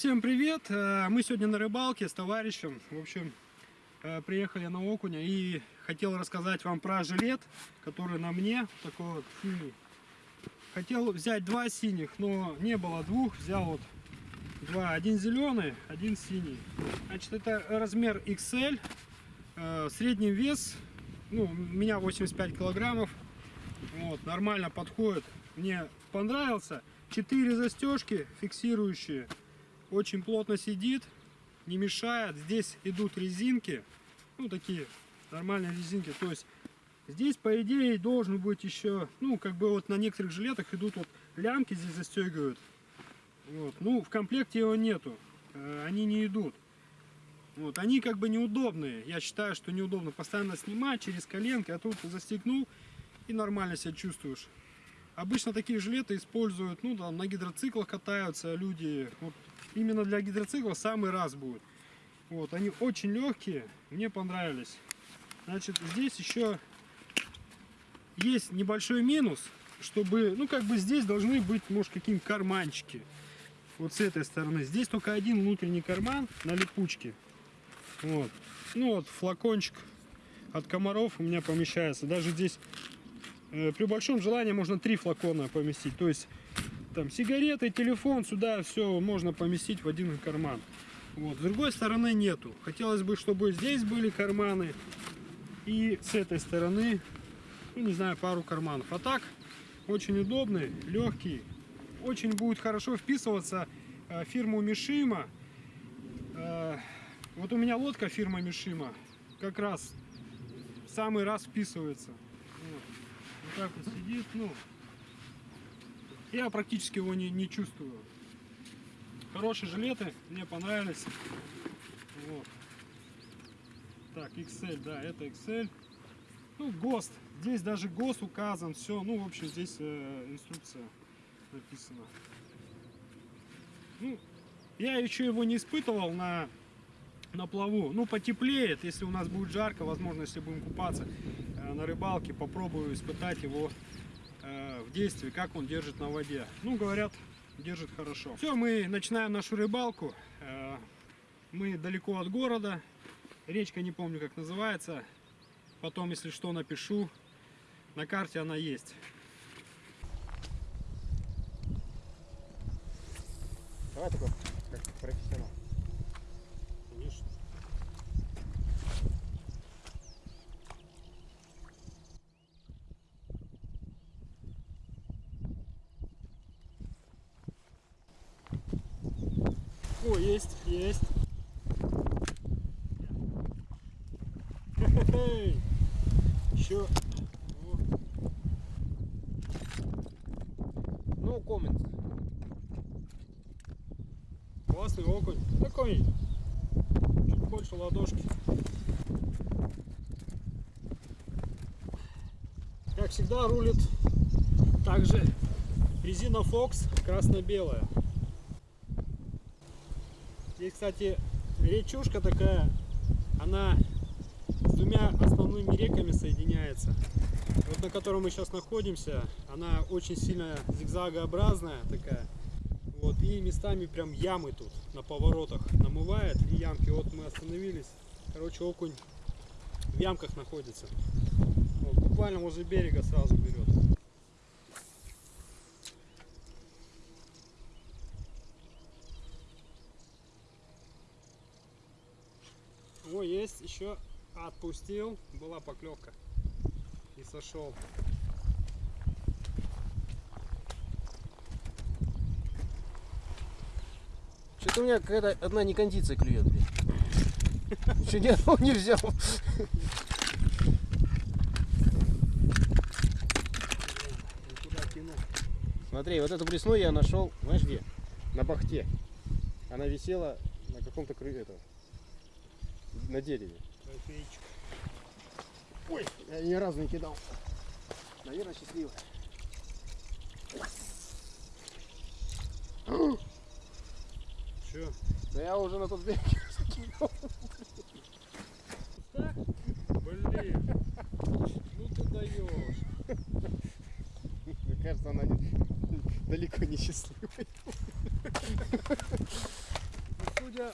Всем привет! Э, Мы сегодня на рыбалке с товарищем. В общем, э, приехали на окуня и хотел рассказать вам про жилет, который на мне, такой вот синий. Хотел взять два синих, но не было двух, взял вот два. Один зеленый, один синий. Значит, это размер XL, э, средний вес, ну, у меня 85 килограммов. Вот, нормально подходит. Мне понравился. Четыре застежки фиксирующие. Очень плотно сидит, не мешает. Здесь идут резинки. Ну, такие нормальные резинки. То есть здесь, по идее, должен быть еще, ну, как бы вот на некоторых жилетах идут вот лямки здесь застегивают. Вот. Ну, в комплекте его нету. Э, Они не идут. Вот, они как бы неудобные. Я считаю, что неудобно постоянно снимать через коленки, а тут застегнул и нормально себя чувствуешь. Обычно такие жилеты используют, ну, там, на гидроциклах катаются люди. Вот, именно для гидроцикла самый раз будет. Вот, они очень легкие, мне понравились. Значит, здесь еще есть небольшой минус, чтобы, ну, как бы здесь должны быть, может, какие-нибудь карманчики. Вот с этой стороны. Здесь только один внутренний карман на липучке. Вот. Ну вот флакончик от комаров у меня помещается. Даже здесь э, при большом желании можно три флакона поместить. То есть там сигареты, телефон, сюда все можно поместить в один карман. Вот. С другой стороны нету. Хотелось бы, чтобы здесь были карманы и с этой стороны, ну не знаю, пару карманов. А так очень удобный, легкий. Очень будет хорошо вписываться э, фирму Мишима. Э, вот у меня лодка фирма Мишима как раз самый раз вписывается. Вот, вот так вот сидит, ну, я практически его не, не чувствую. Хорошие жилеты, мне понравились. Вот. Так, XL, да, это XL. Ну, ГОСТ. Здесь даже ГОСТ указан, все. Ну, в общем, здесь э, инструкция написана. Ну, я еще его не испытывал на на плаву. Ну, потеплеет, если у нас будет жарко, возможно, если будем купаться э, на рыбалке, попробую испытать его э, в действии, как он держит на воде. Ну, говорят, держит хорошо. Все, мы начинаем нашу рыбалку. Э, мы далеко от города. Речка, не помню, как называется. Потом, если что, напишу. На карте она есть. Давай такой, как профессионал. О, есть, есть. Еще. No comment. Классный окунь. Такой чуть больше ладошки. Как всегда рулит также резина Fox красно-белая. Здесь, кстати, речушка такая, она с двумя основными реками соединяется. Вот на котором мы сейчас находимся, она очень сильно зигзагообразная такая. Вот, и местами прям ямы тут на поворотах намывает и ямки. Вот мы остановились. Короче, окунь в ямках находится. Вот, буквально возле берега сразу берет. О, есть еще отпустил. Была поклевка. И сошел. Что-то у меня какая-то одна некондиция клюет, блин. Еще ни одного не взял. Смотри, вот эту пресну я нашел, знаешь где? На бахте. Она висела на каком-то крыле, на дереве. Ой, я ни разу не кидал. Наверное, счастливая. Че? Да я уже на тот берег закинул. Так? Блин. Ну ты даешь. Мне кажется, она не- далеко не счастливая.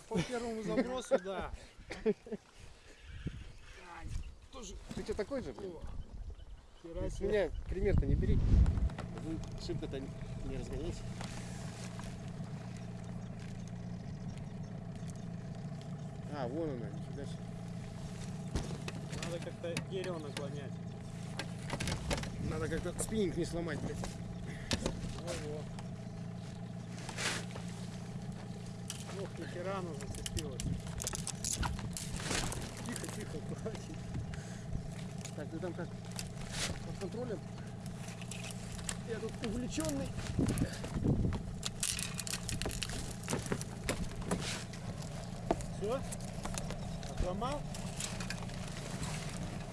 по первому забросу, да. Ты что такой же? блин? С меня пример-то не бери. Вы шибко-то не разгоняйся. А, вон она, нифига себе. Надо как-то дерево наклонять. Надо как-то спиннинг не сломать, блядь. Во-во. Ох, ни хера она зацепилась. Тихо, тихо, аккуратней. Так, ты там как? Под контролем? Я тут увлеченный. Все? Отломал?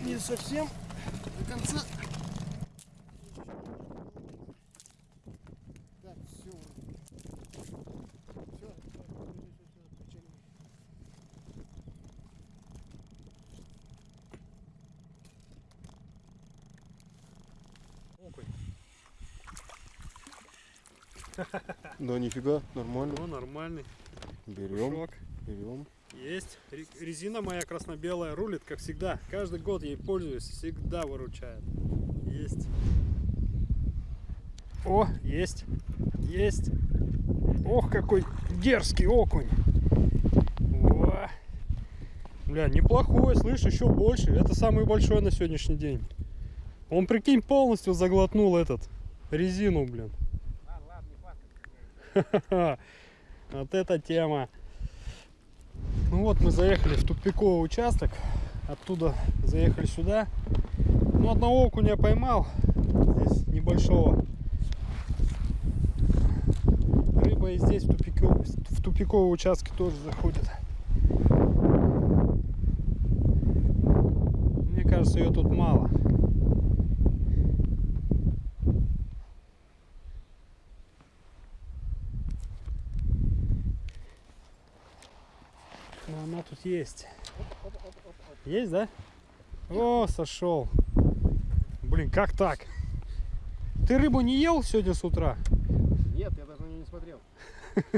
Не совсем до конца. Так, все. Все. Окунь. Да нифига, нормально. Ну, нормальный. Берем, Шок. берем. Есть. Ре- Резина моя красно-белая рулит, как всегда. Каждый год ей пользуюсь, всегда выручает. Есть. О, есть. Есть. Ох, какой дерзкий окунь. О. Бля, неплохой, слышь, еще больше. Это самый большой на сегодняшний день. Он, прикинь, полностью заглотнул этот резину, блин. Вот эта тема. Ну вот мы заехали в тупиковый участок. Оттуда заехали сюда. Ну одного окуня поймал. Здесь небольшого. Рыба и здесь в, тупиковый, в тупиковые участки тоже заходит. Мне кажется, ее тут мало. Но она тут есть. Есть, да? О, сошел. Блин, как так? Ты рыбу не ел сегодня с утра? Нет, я даже на нее не смотрел.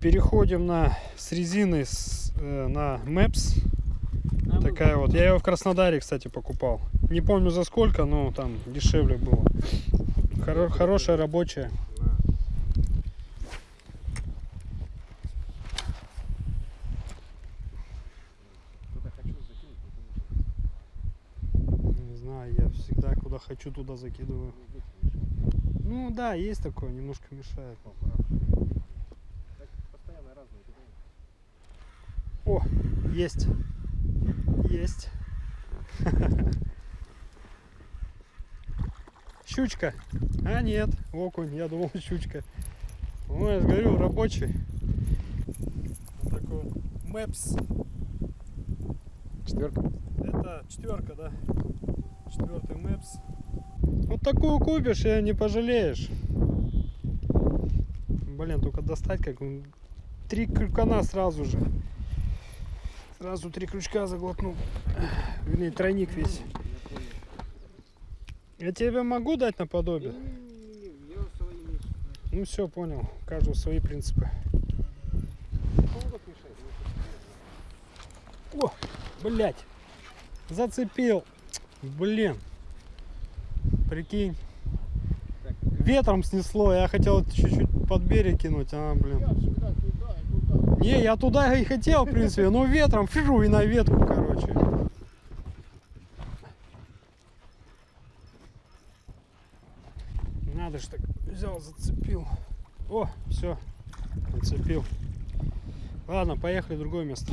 Переходим на с резины с, э, на Maps. Такая вот. Я ее в Краснодаре, кстати, покупал. Не помню за сколько, но там дешевле было. Хоро- хорошая рабочая. Куда хочу закинуть. Не знаю, я всегда куда хочу, туда закидываю. Ну да, есть такое, немножко мешает. О, есть. Есть. Щучка. А нет, окунь, я думал щучка. Ну, я же говорю, рабочий. Вот такой вот. Мэпс. Четверка. Это четверка, да. Четвертый мэпс. Вот такую купишь и не пожалеешь. Блин, только достать как. Три крюкана сразу же. Сразу три крючка заглотнул. Вернее, тройник весь. Я тебе могу дать наподобие? Ну все, понял. Каждого свои принципы. О, блять. Зацепил. Блин. Прикинь. Ветром снесло. Я хотел чуть-чуть под берег кинуть. А, блин. Не, я туда и хотел, в принципе, но ветром фижу и на ветку, короче. Надо ж так взял, зацепил. О, все, зацепил. Ладно, поехали в другое место.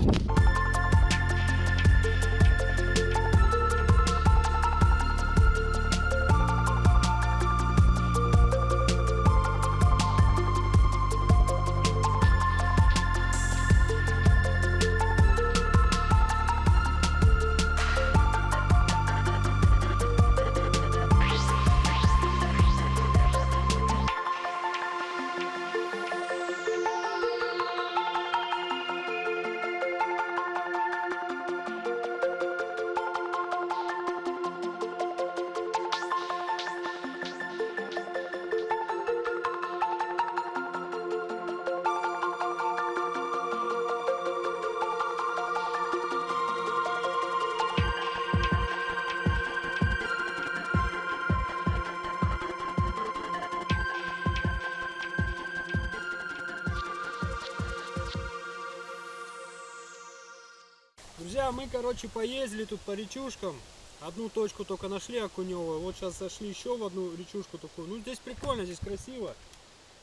Друзья, мы, короче, поездили тут по речушкам. Одну точку только нашли окуневую. Вот сейчас зашли еще в одну речушку такую. Ну, здесь прикольно, здесь красиво.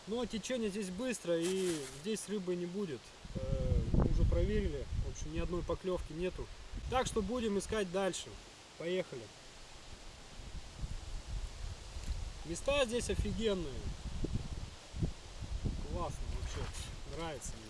Но течение здесь быстро и здесь рыбы не будет. Э, мы уже проверили. В общем, ни одной поклевки нету. Так что будем искать дальше. Поехали. Места здесь офигенные. Классно вообще. Нравится мне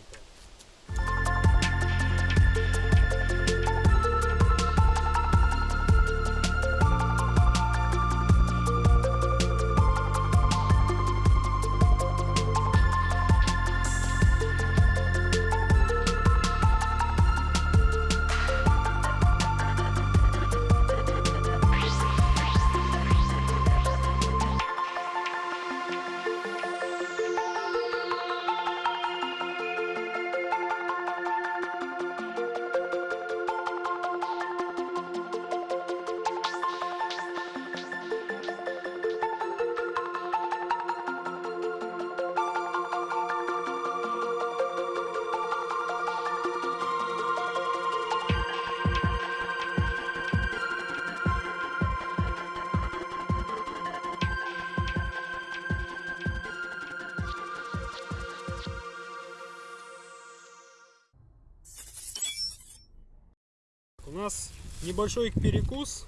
У нас небольшой перекус.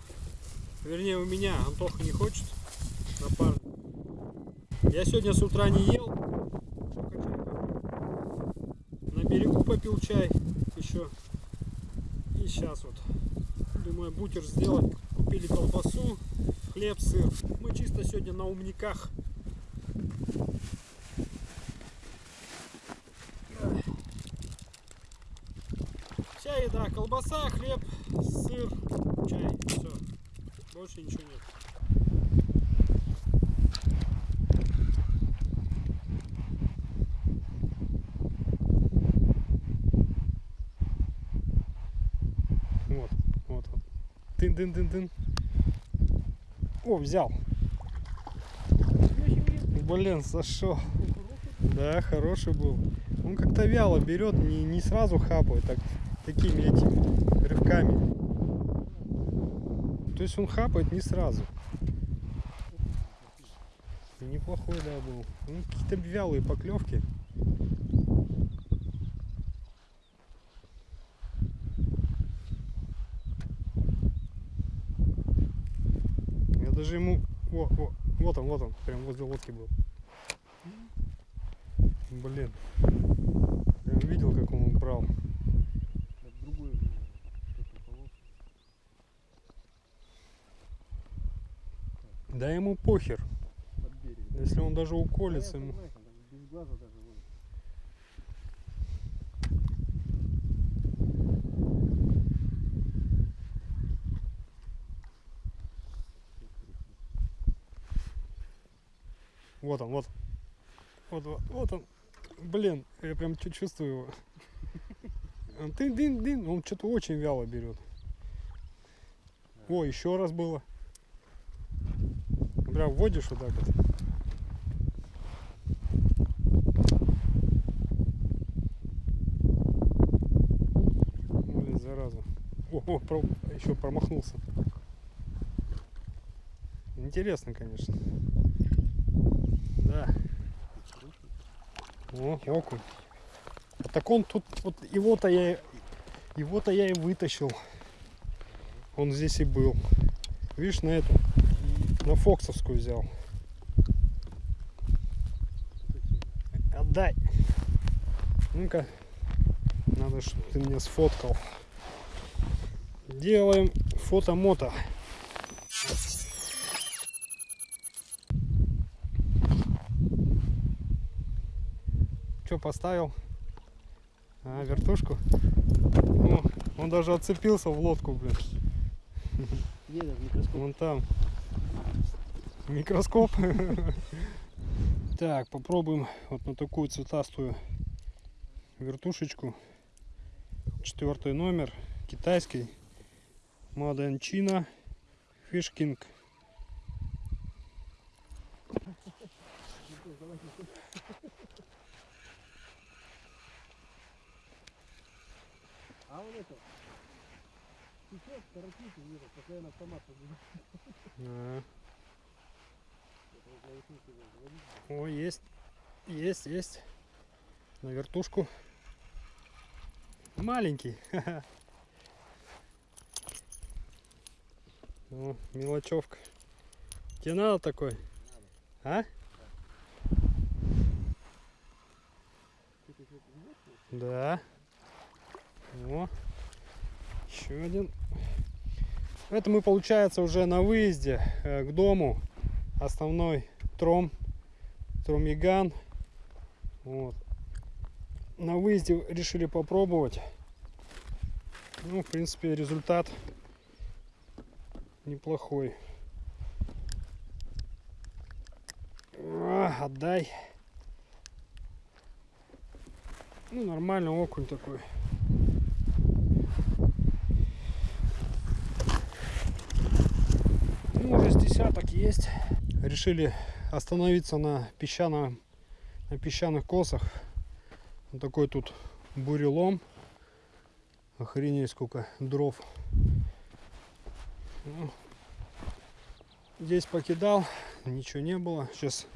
Вернее, у меня Антоха не хочет. Напарник. Я сегодня с утра не ел. На берегу попил чай еще. И сейчас вот. Думаю, бутер сделать. Купили колбасу, хлеб, сыр. Мы чисто сегодня на умниках. Колбаса, хлеб, сыр, чай, все. Больше ничего нет. Вот, вот, вот. Тын-тын-тын-тын. О, взял. Блин, сошел. Да, хороший был. Он как-то вяло берет, не, не сразу хапает, так такими этими рывками. То есть он хапает не сразу. Неплохой, да, был. Ну, какие-то вялые поклевки. Я даже ему... О, о, вот он, вот он, прям возле лодки был. Блин. Прям видел, как он брал. Это другой, ну, такой полос. Да ему похер. да. Если он даже уколется, Понятно, ему... Вот он, вот. Вот, вот, вот он. Блин, я прям чувствую его. Он Дын-дын-дын, он что-то очень вяло берет. О, еще раз было. Прям вводишь вот так вот. Блин, зараза. О, о, про- еще промахнулся. Интересно, конечно. Да. О, окунь. А так он тут, вот его-то я, его-то я и вытащил. Он здесь и был. Видишь, на эту, на Фоксовскую взял. Отдай. Ну-ка, надо, чтобы ты меня сфоткал. Делаем фото-мото. Что поставил? А, вертушку? О, он даже отцепился в лодку, блин. Где? Вон там. Микроскоп. Так, попробуем вот на такую цветастую вертушечку. Четвертый номер. Китайский. Fish King. А вот это, Сейчас торопите, вижу, постоянно автомат побежит. А, Это вот наушники заводить. О, есть. Есть, есть. На вертушку. Маленький. О, мелочевка. Тебе надо такой? А? Да. О, еще один. Это мы, получается, уже на выезде э, к дому. Основной тром, тромиган. Вот. На выезде решили попробовать. Ну, в принципе, результат неплохой. А, отдай. Ну, нормально, окунь такой. Ну, уже с десяток есть. Решили остановиться на песчаном, на песчаных косах. Вот такой тут бурелом. Охренеть сколько дров. Ну, здесь покидал, ничего не было. Сейчас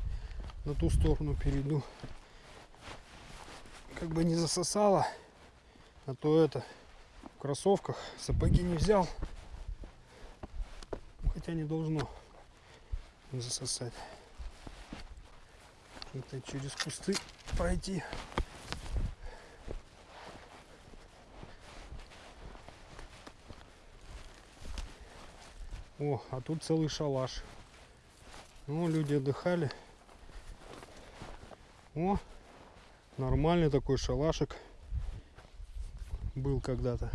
на ту сторону перейду. Как бы не засосало. А то это в кроссовках сапоги не взял. Хотя не должно засосать. Это через кусты пройти. О, а тут целый шалаш. Ну, люди отдыхали. О, нормальный такой шалашик был когда-то.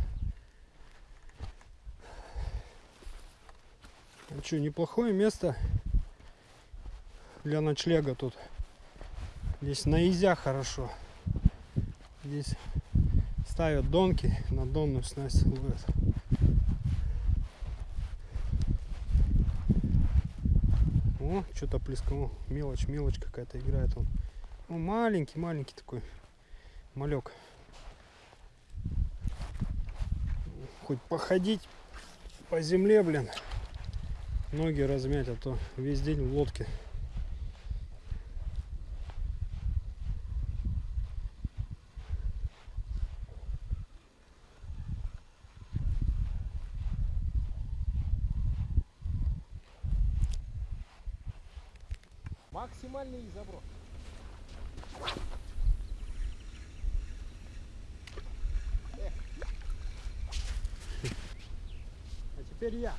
А что, неплохое место для ночлега тут. Здесь на хорошо. Здесь ставят донки, на донную снасть ловят. О, что-то плескало. Мелочь, мелочь какая-то играет он. Ну, маленький, маленький такой малек. Хоть походить по земле, блин. Ноги размять, а то весь день в лодке. Теперь я.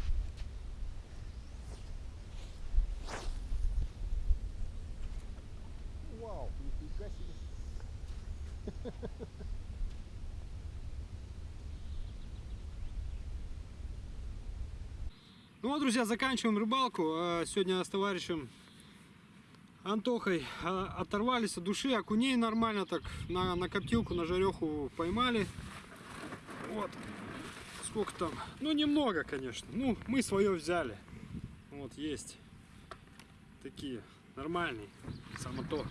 Вау, нифига себе. Ну вот, друзья, заканчиваем рыбалку. А, Сегодня с товарищем Антохой а, оторвались от души. Окуней нормально так на, на коптилку, на жареху поймали. Вот. Сколько там? Ну, немного, конечно. Ну, мы свое взяли. Вот, есть. Такие, нормальные. Само то.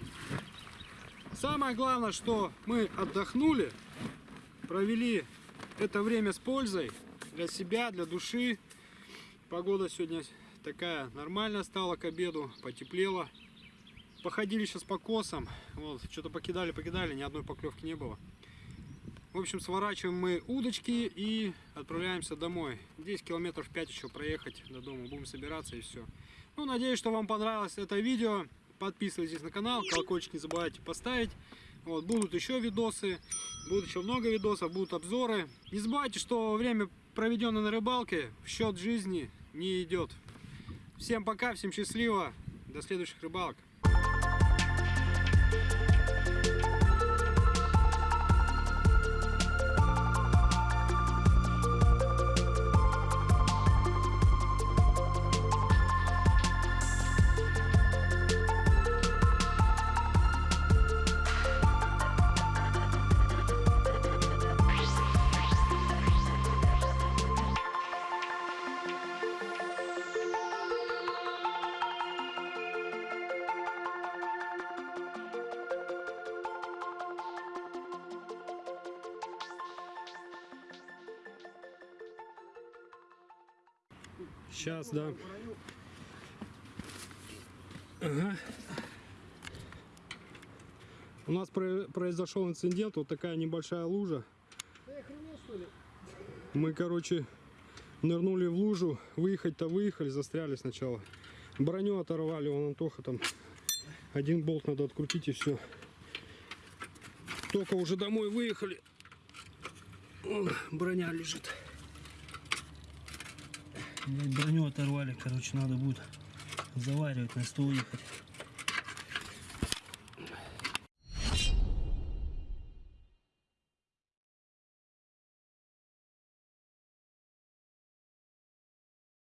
Самое главное, что мы отдохнули, провели это время с пользой для себя, для души. Погода сегодня такая нормальная стала к обеду, потеплело. Походили сейчас по косам, вот, что-то покидали, покидали, ни одной поклевки не было. В общем, сворачиваем мы удочки и отправляемся домой. 10 километров 5 еще проехать до дома, будем собираться и все. Ну, надеюсь, что вам понравилось это видео. Подписывайтесь на канал, колокольчик не забывайте поставить. Вот, будут еще видосы, будут еще много видосов, будут обзоры. Не забывайте, что время, проведенное на рыбалке, в счет жизни не идет. Всем пока, всем счастливо, до следующих рыбалок. Ага. У нас про- произошел инцидент, вот такая небольшая лужа. Ты охренел, что ли? Мы, короче, нырнули в лужу, выехать-то выехали, застряли сначала. Броню оторвали, вон Антоха там. Один болт надо открутить и все. Только уже домой выехали. Броня лежит. Броню оторвали, короче, надо будет заваривать на стол ехать.